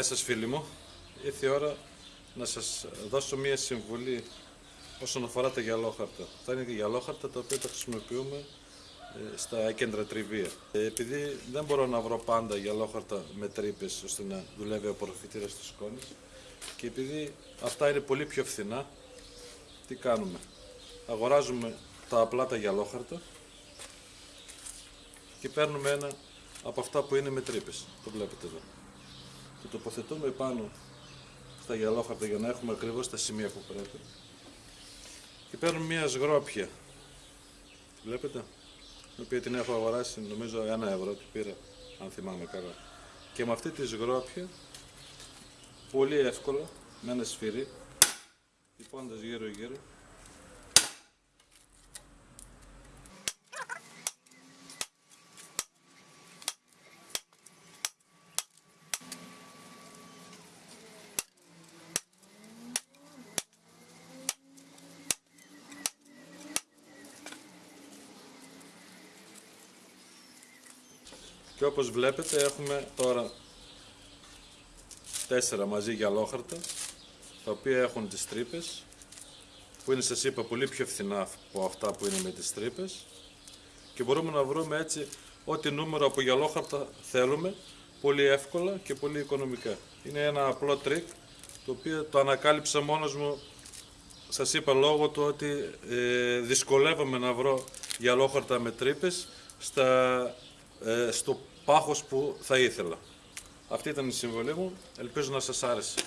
Γεια σας φίλοι μου. Ήρθε η ώρα να σας δώσω μία συμβουλή όσον αφορά τα γυαλόχαρτα. Αυτά είναι γυαλόχαρτα τα οποία τα χρησιμοποιούμε ε, στα κέντρα τριβία. Ε, Επειδή δεν μπορώ να βρω πάντα γυαλόχαρτα με τρύπες ώστε να δουλεύει ο απορροφητήρα της σκόνης και επειδή αυτά είναι πολύ πιο φθηνά, τι κάνουμε. Αγοράζουμε τα απλά τα γυαλόχαρτα και παίρνουμε ένα από αυτά που είναι με τρύπες. Το βλέπετε εδώ. Το τοποθετούμε πάνω στα γυαλόχαρτα για να έχουμε ακριβώς τα σημεία που πρέπει. Και παίρνουμε μια σγρόπια. Τη βλέπετε; την οποία την έχω αγοράσει νομίζω ένα ευρώ του πήρα αν θυμάμαι καλά και με αυτή τη σγρόπια πολύ εύκολα με ένα σφυρί τυπώντας γύρω γύρω Και όπως βλέπετε έχουμε τώρα τέσσερα μαζί γυαλόχαρτα τα οποία έχουν τις τρύπες που είναι σας είπα πολύ πιο φθηνά από αυτά που είναι με τις τρύπες και μπορούμε να βρούμε έτσι ό,τι νούμερο από γυαλόχαρτα θέλουμε πολύ εύκολα και πολύ οικονομικά. Είναι ένα απλό τρικ το οποίο το ανακάλυψα μόνος μου σας είπα λόγω του ότι ε, δυσκολεύομαι να βρω γυαλόχαρτα με τρύπες στα, ε, στο πάχος που θα ήθελα. Αυτή ήταν η συμβολή μου. Ελπίζω να σας άρεσε.